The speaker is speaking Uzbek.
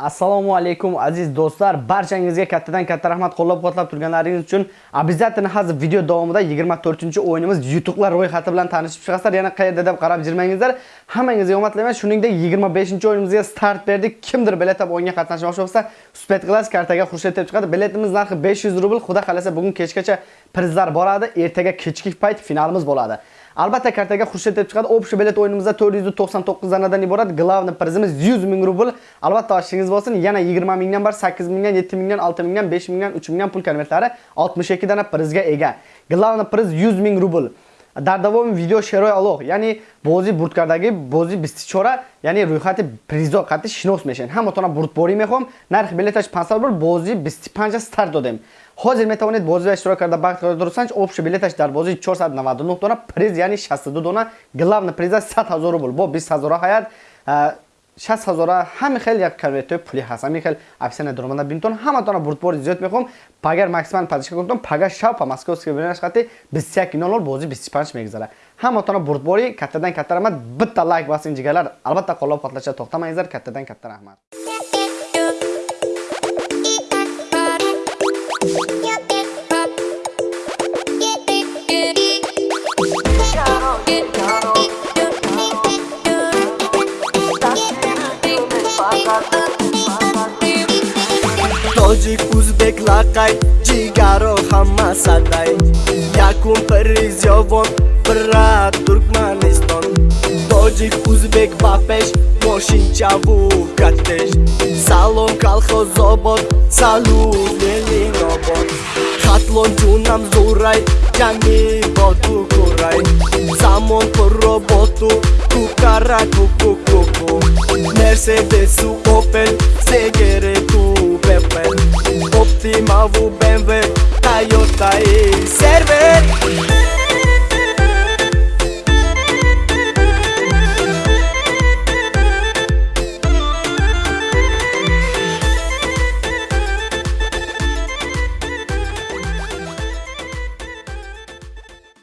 assalomu alaykum aziz do'stlar. Barchangizga kattadan katta rahmat. Qo'llab-quvvatlab turganlaringiz uchun обязательно hozir video davomida 24-o'yinimiz yutuqlar ro'yxati bilan tanishib chiqasizlar. Yana qayerda deb qarab jirmangizlar hammangizga omad tilayman shuningdek 25-o'yinimizga start berdik. Kimdir bilet olib o'yinga qatnashmoqchi bo'lsa Spet Class kartaga xursand deb chiqadi. Biletimiz narxi 500 rubl. Xudo xolasa bugun kechgacha prizlar boradi. Ertaga kechki payt finalimiz bo'ladi. Albatta kartaga xursand deb chiqadi. Общий bilet o'yinimizda 499 danadan iborat. Glavni prizimiz 100 ming rubl. Albatta oshingiz bo'lsin. Yana 20 mingdan bar 8 mingdan, 7 mingdan, 6 mingdan, 5 mingdan, 3 mingdan pul konvertlari 62 dana prizga ega. Glavni priz 100 ming rubl. Дар давоми видео шерои алоҳ яъне бози бурдкардаги бози бистичора яъне рӯйхати призо қатъи шинос мешавед ҳаматона бурдборӣ мехоҳам нархи билеташ 500 рубл бози 25 старт додем ҳозир метавонед бозиро иштирок карда бахт карда дурсанч общий билеташ дар бози 499 дона приз яъне 62 дона главна приза 100 000 рубл бо 20 000 ҳаят 60 ҳазора ҳами хел як конвертои пули ҳаст. Ҳами хел офисиална дуромада бинтон. Ҳаматона бурдбори зиёд мехоҳам пагар максимал падишка кунтон. Пага шав па московский бинаш хати 21:00 бози 25 мегузара ҳаматона бурдбори каттадан катта раҳмат. Битта лайк басин ҷигалар албатта қоллоб қотлаша тоқтамаңиздар. Каттадан катта раҳмат. Тоҷик ӯзбек лақай ҷигаро ҳама садай якум призёвон бра туркманистон тоҷик ӯзбек ба пеш мошинчаву катеш салом калхозобод салут елинобод хатлон ҷунам зурай ҷанги боту курай замон пурро боту кукара кукукуку Mercedes, Opel CGR-ku Optima, BMW, Toyota i Server.